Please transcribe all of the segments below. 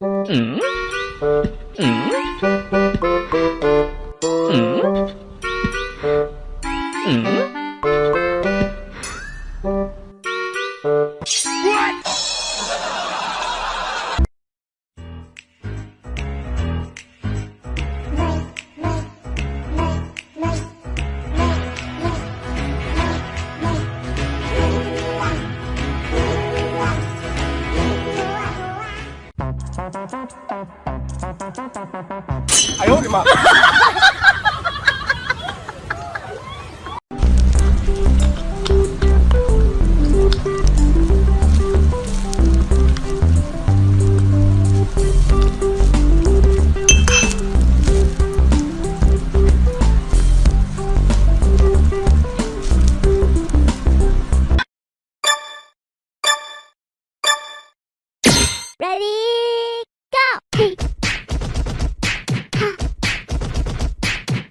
嗯嗯。哎呦我的妈！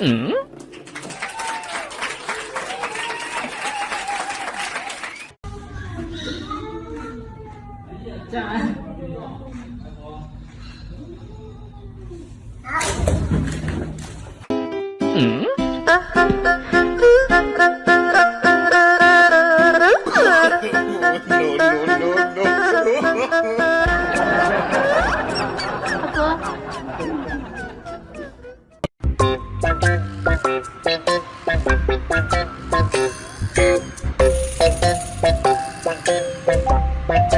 嗯？嗯？嗯？oh, no, no, no, no. Thank you.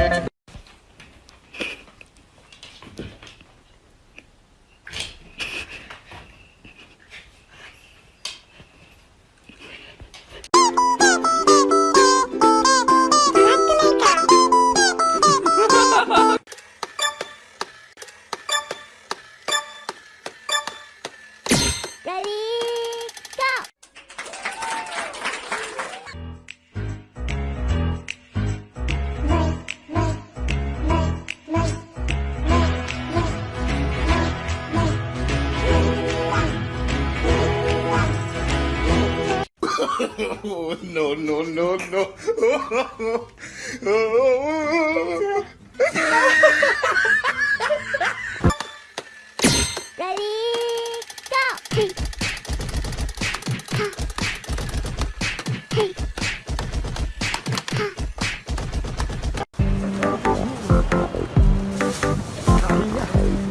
no, no, no, no. Ready, go.